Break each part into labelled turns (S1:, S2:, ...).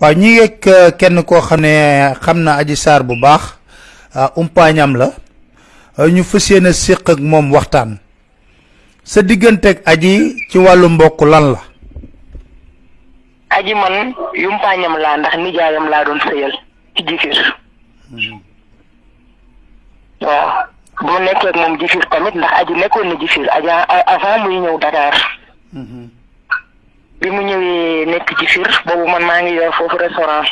S1: waaw ñi ngeeg kenn koo xam ne xam na aji saar bu baax umpaañam la ñu fas yéene séq ak moom waxtaan. Sa digganteeg aji ci wàllu mbokk lan la?
S2: Aji man yumpaañam laa ndax nijaayam laa doon sëyal ci jifir waaw bu nekkee ak moom jifir tamit ndax aji nekkoon na jifir aja avant muy ñëw Dakar bi mu ñëwee nekk jifir boobu man maa ngi yor foofu restaurant.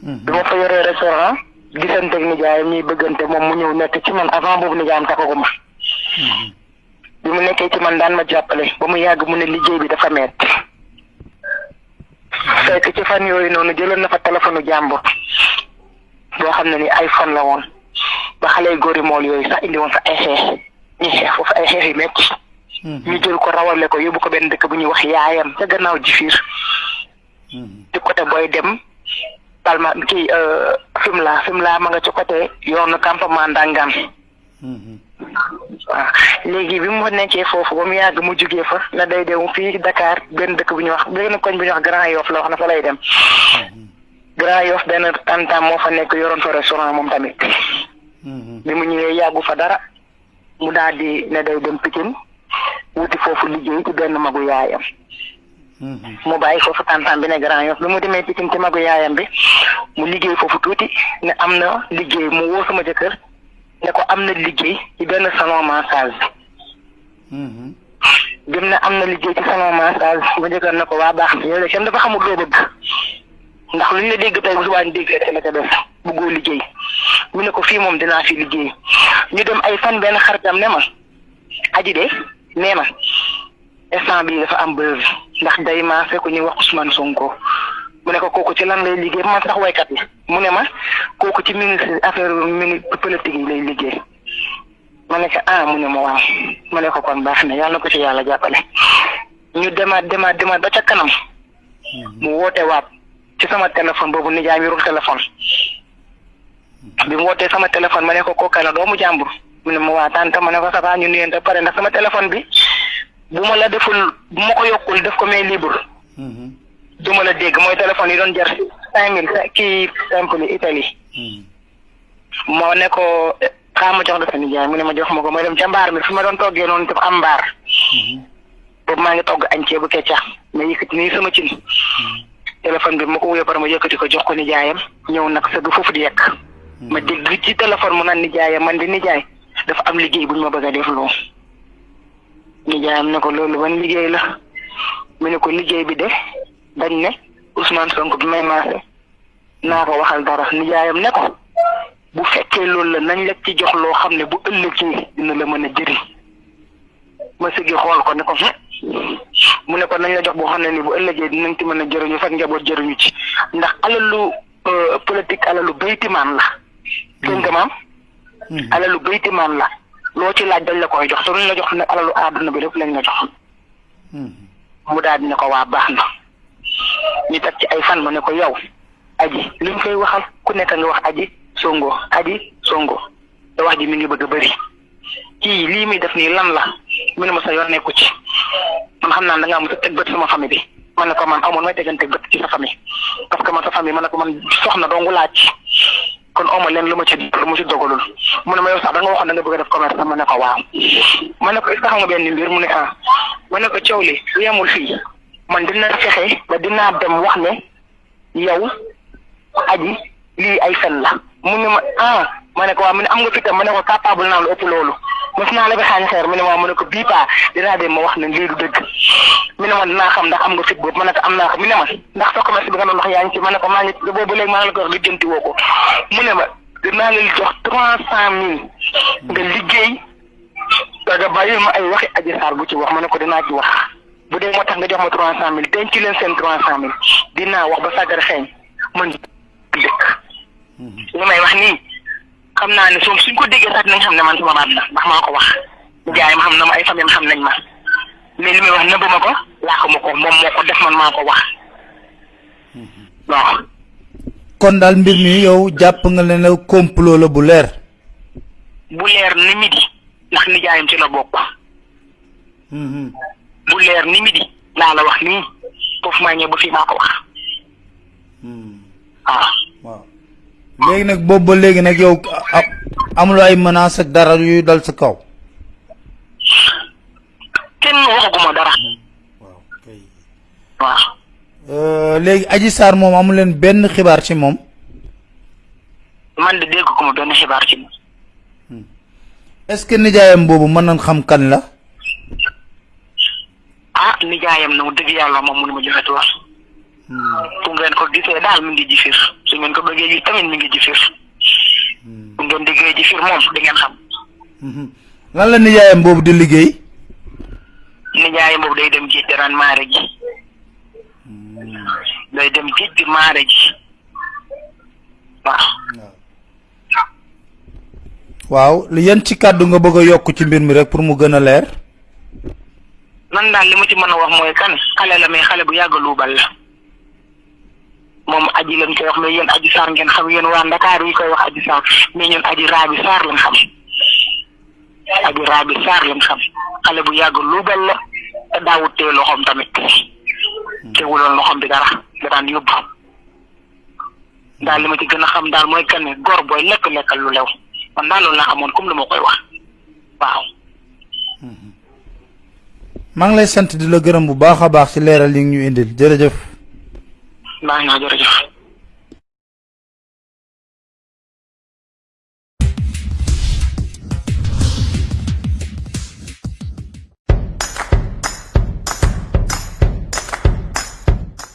S2: Bi ma fa yoree restaurant gisante ak nijaayam ñuy bëggante moom mu ñëw nekk ci man avant boobu nijaayam takkaguma bi mu nekkee ci man daan ma jàppale ba mu yàgg mu ne liggéey bi dafa metti. Fekk ci fan yooyu noonu jëloon na fa téléphone jàmbur boo xam ne ni iPhone la woon. Ba xale góori mool yooyu sax indi woon fa ay xeex ñu xeex foofu ay xeex yu metti ñu jël ko rawale ko yóbbu ko benn dëkk bu ñuy wax yaayam ca gannaaw jifiir. Ci côté booy dem palma kii Fimela Fimela ma nga ci côté yoonu campement Ndangaan waaw. Léegi bi mu nekkee foofu ba mu yàgg mu jugee fa na day dem fii Dakar benn dëkk bu ñuy wax benn koñ bu ñuy wax Grand Yoff la wax na fa lay dem. Grand Yoff benn tantam moo fa nekk yoroon fa restaurant moom tamit. Bi mu ñëwee yàggu fa dara mu daal di ne day dem Pikine wuti foofu liggéey ci benn magu yaayam. Mu bàyyi foofu tantam bi ne Grand Yoff. Bi mu demee Pikine ci magu yaayam bi mu liggéey foofu tuuti ne am na liggéey. Mu woo sama jëkkër ne ko am na liggéey ci benn salon massage bim ne am na liggéey ci salon massage ma jëkkër ne ko waa baax na yow de kenn dafa xamul loo bëgg. Ndax lu ñu la dégg tey bu subaa ñu dégg rek la ca def bëggoo liggéey. Mu ne ko fii moom dinaa fi liggéey. Ñu dem ay fan benn xaritam ne ma aji de nee na instant bii dafa am buzz ndax day maase ku ñuy wax Ousmane Sonko. Mu ne ko kooku ci lan lay liggéey man? Sax waykat la mu ne ma kooku ci ministre affaire mini politique yi lay liggéey ma ne ko ah mu ne ma waaw ma ne ko kon baax na yàlla ko ci yàlla jàppale ñu demaat demaat demaat ba ca kanam mu woote waat ci sama téléphone boobu nijaay mi yorul téléphone bi mu wootee sama téléphone ma ne ko kooka la doomu jàmbur mu ne ma waa tante ma ne ko ça va ñu nuyante pare ndax sama téléphone bi bu ma la deful bu ma ko yokkul def ko mais libre. Du ma la dégg mooy téléphone yi doon jar cinq mille kii simple Italie. Moo ne ko xaa ma jox la sa nijaay. mu ne ma jox ma ko mooy dem ca mbaar mi fi ma doon toggee noonu dafa am mbaar. Boobu maa ngi togg añ ceebu keccax ma yëkkati nii sama cin. Téléphone bi ma ko wuyoo par ma yëkkati ko jox ko nijaayam ñëw nag sëgg foofu di yekk ma dégg ci téléphone mu naan nijaayam man di nijaay dafa am liggéey bu ñu ma bëgg a def loo nijaayam ne ko loolu ban liggéey la. Mu ne ko liggéey bi de dañ ne Ousmane Sonko bi may maase. Naa ko waxal dara. Nijaayam ne ko bu fekkee loolu la nañ la ci jox loo xam ne bu ëllëgee dina la mën a jëriñ. Ma sëggi xool ko ne ko mu ne ko nañ la jox boo xam ne ni bu ëllëgee dinañ ci mën a jëriñu fekk njaboot jëriñu ci. Ndax alalu politique alalu baytimaan la. Dégg nga maam alalu baytimaan la. Loo ci laaj dañ la koy jox luñ la jox nag alalu àdduna bi lépp lañ la jox mu daal di ne ko waa baax na. Ñu teg ci ay fan ma ne ko yow aji li ñu koy waxal ku nekk nga wax aji songo aji songo. Te wax ji mi ngi bëgg a bëri. Kii lii muy def nii lan la? Mu ne ma sa yoon nekku ci. Man xam naa da ngaa mos a teg bët sama famille bi. Ma ne ko man amoon may tegante bët ci sa famille. Parce que man sa famille ma ne ko man soxna dongu laaj kon oma leen lu ma ci lu ma ci dogalul. Mu ne ma yow sax da nga waxoon da nga bëgg def commerce ma ne ko waaw. Ma ne ko est-ce nga benn mbir mu ne ah. Ma ne ko coow li su yemul fii. Man dina ba dinaa dem wax ne yow aji ay fen la. Mu ne ma ah ma ne ko waaw mu ne am nga fitam ma ne ko capable naa lu ëpp loolu. Mos naa la bi xaañ xeer mu ne ma mu ne ko bii paa dinaa dem ma wax ne lii du dëgg. Mi ne ma dinaa xam ndax am nga fit boobu ma ne ko am naa ko. Mi ne ma ndax sa commerce bi nga doon wax yaa ngi ci ma ne ko maa ngi boobu léegi maa ngi la ko wax lijjanti woo ko. Mu ne ma dinaa la jox trois cent mille nga liggéey. Nga bàyyi ma ay waxi aji saar bu ci wax ma ne ko dinaa ci wax. Bu dee moo tax nga jox ma trois cent mille denc leen seen trois cent mille. Dinaa wax ba sàggar xeeñ. Man dëkk. Li may wax nii xam naa ne soom suñ ko déggee sax dinañ xam ne man sama baat la ndax maa ko wax. Jaay ma xam na ma ay famille xam nañ ma. Mais li may wax nëbb ma ko laax ma ko moom moo ko def man maa ko wax. Waaw.
S1: Kon daal mbir mi yow jàpp nga ne complot la bu leer.
S2: Bu leer ni midi ndax nijaayam ci la bokk. Bu leer ni midi laa la wax nii foofu maa ñëw ba fii maa ko wax waaw
S1: waaw léegi nag boobu ba léegi nag yow a- amuloo ay menaces ak dara yuy dal sa kaw.
S2: Kenn waxaguma dara.
S1: Waaw kay.
S2: Waaw.
S1: Léegi aji saar moom amu leen benn xibaar ci moom.
S2: Man de dégg ko ma benn xibaar ci moom.
S1: Est-ce que nijaayam boobu mën nañ xam kan la?
S2: Ah nijaayam na mu dëgg yàlla moom mënu ma joxe tuur fu ngeen ko gisee daal mi ngi ji fiir su ngeen ko bëggee gis tamit mi ngi ji fiir bu ngeen diggee ji fiir moom di ngeen xam
S1: lan la nijaayam boobu di liggéey?
S2: Nijaayam boobu day dem géej daraan maare ji. Day dem géej di maare ji. Waaw.
S1: Waaw. Li yan ci kàddu nga bëgg a yokk ci mbir mi rek pour mu gën a leer?
S2: Man daal li ma ci mën a wax mooy kan? Xale la mais xale bu yàgg luubal la moom aji lañ koy wax mais yéen aji saar ngeen xam yéen waa Ndakaar yi koy wax aji saar mais ñun aji raabi saar lañ xam. Aji raabi saar lañ xam. Xale bu yàgg luubal la te daawut tee loxoom tamit. Teewuloon loxoom bi dara da daan yóbbu. Li ma ci gën a xam daal mooy kan ne góor booy lekk lekkal lu lew. Man daal loolu laa xamoon comme lu ma koy wax. Waaw.
S1: maa ngi lay sant di la gërëm bu baax a baax ci leeral yi ñu indil. Jërëjëf.
S2: Maa ngi naa jërëjëf.